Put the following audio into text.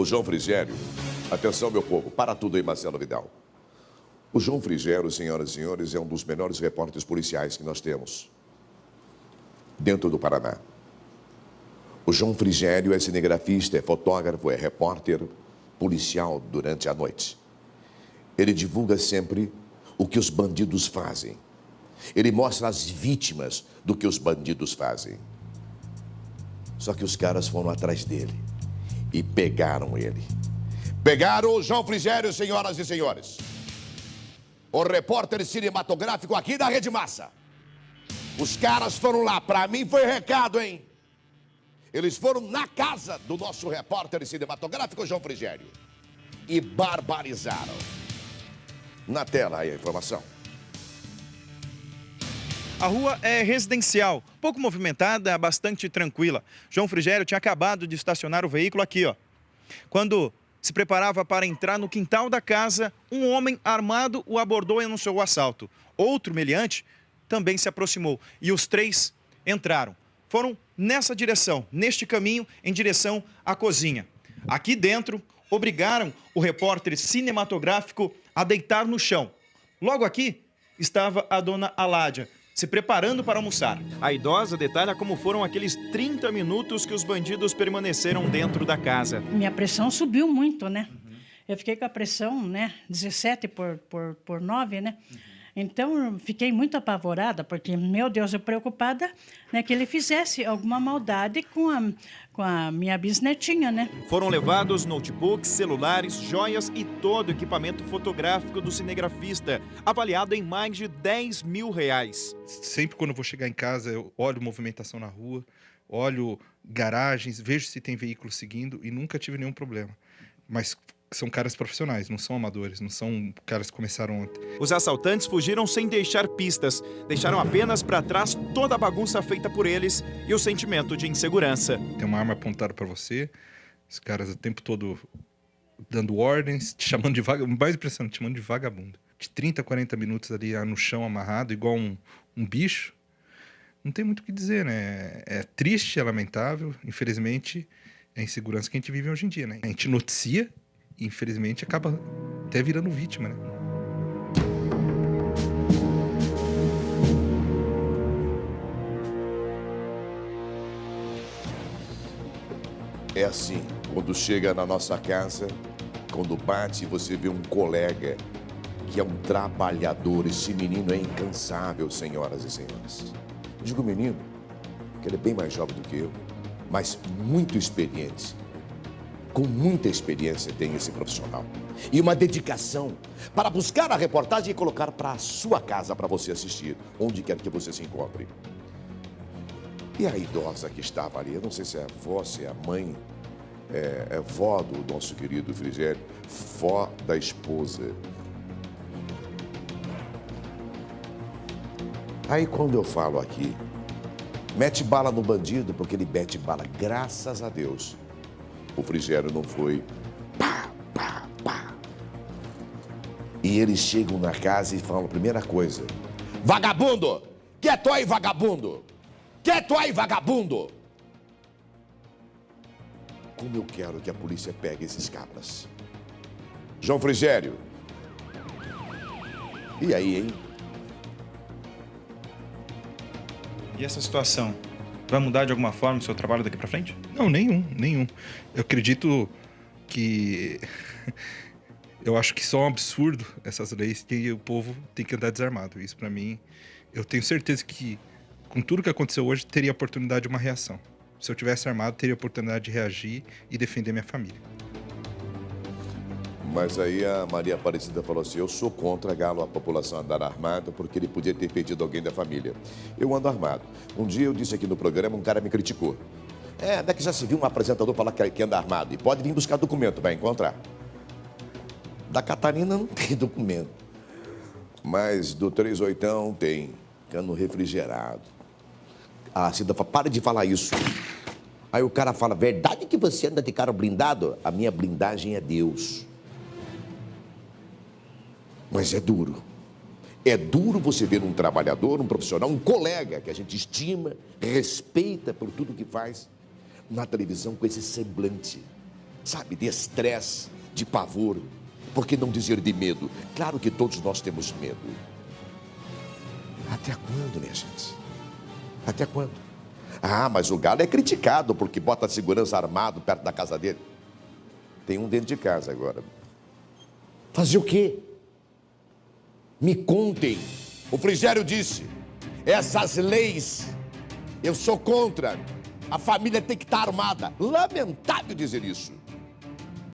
O João Frigério, atenção meu povo, para tudo aí Marcelo Vidal. O João Frigério, senhoras e senhores, é um dos melhores repórteres policiais que nós temos dentro do Paraná. O João Frigério é cinegrafista, é fotógrafo, é repórter policial durante a noite. Ele divulga sempre o que os bandidos fazem. Ele mostra as vítimas do que os bandidos fazem. Só que os caras foram atrás dele e pegaram ele. Pegaram o João Frigério, senhoras e senhores. O repórter cinematográfico aqui da Rede Massa. Os caras foram lá, para mim foi recado, hein? Eles foram na casa do nosso repórter cinematográfico João Frigério e barbarizaram. Na tela aí a informação. A rua é residencial, pouco movimentada, bastante tranquila. João Frigério tinha acabado de estacionar o veículo aqui, ó. Quando se preparava para entrar no quintal da casa, um homem armado o abordou e anunciou o assalto. Outro meliante também se aproximou e os três entraram. Foram nessa direção, neste caminho, em direção à cozinha. Aqui dentro, obrigaram o repórter cinematográfico a deitar no chão. Logo aqui estava a dona Aládia, se preparando para almoçar. A idosa detalha como foram aqueles 30 minutos que os bandidos permaneceram dentro da casa. Minha pressão subiu muito, né? Uhum. Eu fiquei com a pressão, né, 17 por, por, por 9, né? Uhum. Então, fiquei muito apavorada, porque, meu Deus, eu preocupada né, que ele fizesse alguma maldade com a, com a minha bisnetinha, né? Foram levados notebooks, celulares, joias e todo o equipamento fotográfico do cinegrafista, avaliado em mais de 10 mil reais. Sempre quando eu vou chegar em casa, eu olho movimentação na rua, olho garagens, vejo se tem veículo seguindo e nunca tive nenhum problema. Mas são caras profissionais, não são amadores, não são caras que começaram ontem. Os assaltantes fugiram sem deixar pistas, deixaram apenas para trás toda a bagunça feita por eles e o sentimento de insegurança. Tem uma arma apontada para você, os caras o tempo todo dando ordens, te chamando de vagabundo, mais impressionante, te chamando de vagabundo. De 30 a 40 minutos ali no chão amarrado, igual um, um bicho, não tem muito o que dizer, né? É triste, é lamentável, infelizmente, é a insegurança que a gente vive hoje em dia, né? A gente noticia infelizmente, acaba até virando vítima, né? É assim, quando chega na nossa casa, quando bate, você vê um colega que é um trabalhador. Esse menino é incansável, senhoras e senhores. Digo menino, que ele é bem mais jovem do que eu, mas muito experiente com muita experiência tem esse profissional e uma dedicação para buscar a reportagem e colocar para a sua casa para você assistir, onde quer que você se encontre. E a idosa que estava ali, eu não sei se é a avó, se é a mãe, é, é vó do nosso querido Frigério, vó da esposa. Aí quando eu falo aqui, mete bala no bandido, porque ele mete bala, graças a Deus o Frigério não foi pá, pá, pá. E eles chegam na casa e falam a primeira coisa: Vagabundo! Quieto aí, vagabundo! Quieto aí, vagabundo! Como eu quero que a polícia pegue esses cabras. João Frigério. E aí, hein? E essa situação? Vai mudar de alguma forma o seu trabalho daqui para frente? Não, nenhum, nenhum. Eu acredito que eu acho que só é um absurdo essas leis que o povo tem que andar desarmado. Isso para mim, eu tenho certeza que com tudo que aconteceu hoje teria oportunidade de uma reação. Se eu tivesse armado, teria oportunidade de reagir e defender minha família. Mas aí a Maria Aparecida falou assim: eu sou contra Galo a população andar armada porque ele podia ter perdido alguém da família. Eu ando armado. Um dia eu disse aqui no programa, um cara me criticou. É, daqui já se viu um apresentador falar que anda armado e pode vir buscar documento, vai encontrar. Da Catarina não tem documento. Mas do 38 tem cano refrigerado. A Cida fala, para de falar isso. Aí o cara fala, verdade que você anda de carro blindado? A minha blindagem é Deus. Mas é duro. É duro você ver um trabalhador, um profissional, um colega que a gente estima, respeita por tudo que faz, na televisão com esse semblante, sabe, de estresse, de pavor. Por que não dizer de medo? Claro que todos nós temos medo. Até quando, minha gente? Até quando? Ah, mas o galo é criticado porque bota segurança armado perto da casa dele. Tem um dentro de casa agora. Fazer o quê? Me contem. O Frigério disse: essas leis eu sou contra. A família tem que estar armada. Lamentável dizer isso.